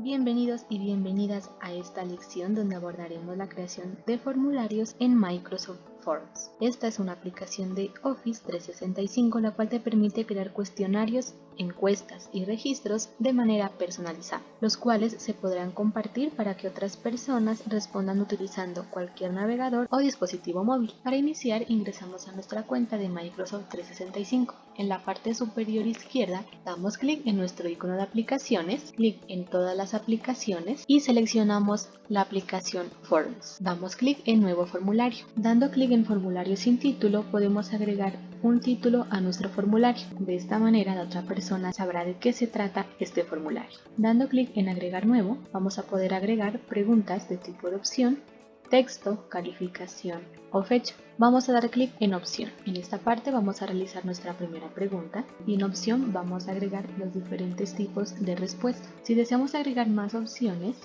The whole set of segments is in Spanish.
Bienvenidos y bienvenidas a esta lección donde abordaremos la creación de formularios en Microsoft Forms. Esta es una aplicación de Office 365 la cual te permite crear cuestionarios, encuestas y registros de manera personalizada, los cuales se podrán compartir para que otras personas respondan utilizando cualquier navegador o dispositivo móvil. Para iniciar ingresamos a nuestra cuenta de Microsoft 365. En la parte superior izquierda damos clic en nuestro icono de aplicaciones, clic en todas las aplicaciones y seleccionamos la aplicación Forms. Damos clic en nuevo formulario. Dando clic en formulario sin título podemos agregar un título a nuestro formulario. De esta manera la otra persona sabrá de qué se trata este formulario. Dando clic en agregar nuevo vamos a poder agregar preguntas de tipo de opción texto, calificación o fecha. Vamos a dar clic en opción. En esta parte vamos a realizar nuestra primera pregunta y en opción vamos a agregar los diferentes tipos de respuesta. Si deseamos agregar más opciones,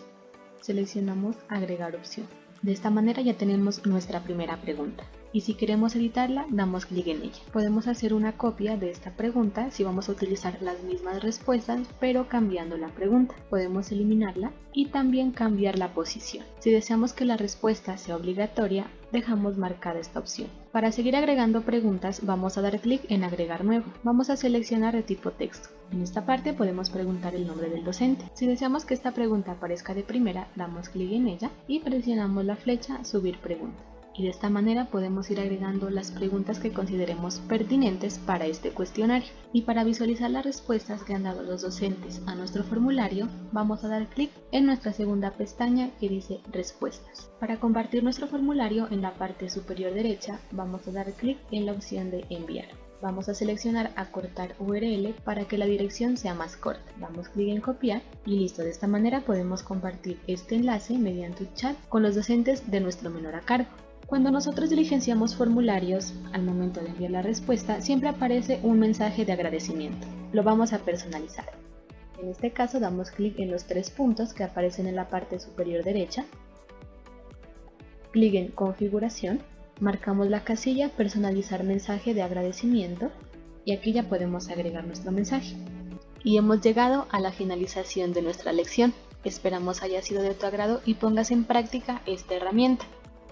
seleccionamos agregar opción. De esta manera ya tenemos nuestra primera pregunta y si queremos editarla damos clic en ella. Podemos hacer una copia de esta pregunta si vamos a utilizar las mismas respuestas pero cambiando la pregunta. Podemos eliminarla y también cambiar la posición. Si deseamos que la respuesta sea obligatoria dejamos marcada esta opción. Para seguir agregando preguntas vamos a dar clic en agregar nuevo. Vamos a seleccionar de tipo texto. En esta parte podemos preguntar el nombre del docente. Si deseamos que esta pregunta aparezca de primera damos clic en ella y presionamos la flecha subir pregunta y de esta manera podemos ir agregando las preguntas que consideremos pertinentes para este cuestionario. Y para visualizar las respuestas que han dado los docentes a nuestro formulario, vamos a dar clic en nuestra segunda pestaña que dice Respuestas. Para compartir nuestro formulario en la parte superior derecha, vamos a dar clic en la opción de Enviar. Vamos a seleccionar acortar URL para que la dirección sea más corta. Damos clic en copiar y listo. De esta manera podemos compartir este enlace mediante chat con los docentes de nuestro menor a cargo. Cuando nosotros diligenciamos formularios, al momento de enviar la respuesta, siempre aparece un mensaje de agradecimiento. Lo vamos a personalizar. En este caso damos clic en los tres puntos que aparecen en la parte superior derecha, clic en configuración, marcamos la casilla personalizar mensaje de agradecimiento y aquí ya podemos agregar nuestro mensaje. Y hemos llegado a la finalización de nuestra lección. Esperamos haya sido de tu agrado y pongas en práctica esta herramienta.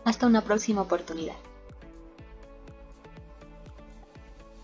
Hasta una próxima oportunidad.